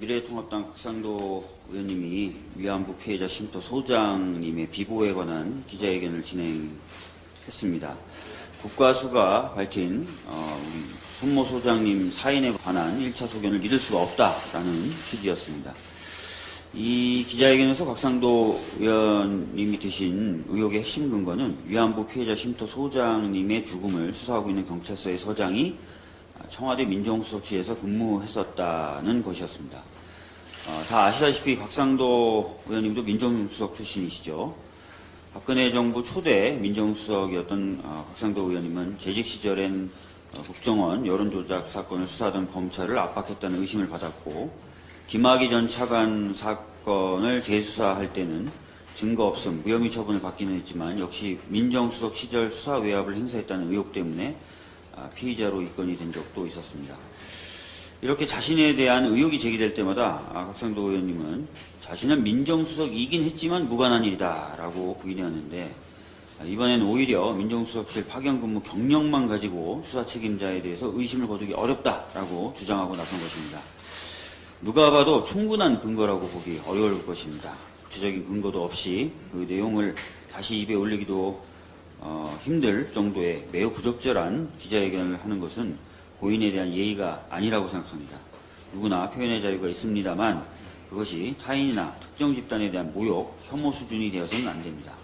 미래통합당 극상도 의원님이 위안부 피해자 쉼터 소장님의 비보에 관한 기자회견을 진행했습니다. 국과수가 밝힌 어, 우리 손모 소장님 사인에 관한 1차 소견을 믿을 수가 없다라는 취지였습니다. 이 기자회견에서 곽상도 의원님이 드신 의혹의 핵심 근거는 위안부 피해자 쉼터 소장님의 죽음을 수사하고 있는 경찰서의 서장이 청와대 민정수석실에서 근무했었다는 것이었습니다. 어, 다 아시다시피 곽상도 의원님도 민정수석 출신이시죠. 박근혜 정부 초대 민정수석이었던 어, 곽상도 의원님은 재직 시절엔 어, 국정원 여론조작 사건을 수사하던 검찰을 압박했다는 의심을 받았고 김학의 전 차관 사건을 재수사할 때는 증거 없음, 무혐의 처분을 받기는 했지만 역시 민정수석 시절 수사 외압을 행사했다는 의혹 때문에 아, 피의자로 입건이 된 적도 있었습니다. 이렇게 자신에 대한 의혹이 제기될 때마다 아, 각상도 의원님은 자신은 민정수석이긴 했지만 무관한 일이다 라고 부인해왔는데 아, 이번엔 오히려 민정수석실 파견 근무 경력만 가지고 수사 책임자에 대해서 의심을 거두기 어렵다라고 주장하고 나선 것입니다. 누가 봐도 충분한 근거라고 보기 어려울 것입니다. 구체적인 근거도 없이 그 내용을 다시 입에 올리기도 어, 힘들 정도의 매우 부적절한 기자회견을 하는 것은 고인에 대한 예의가 아니라고 생각합니다. 누구나 표현의 자유가 있습니다만 그것이 타인이나 특정 집단에 대한 모욕, 혐오 수준이 되어서는 안 됩니다.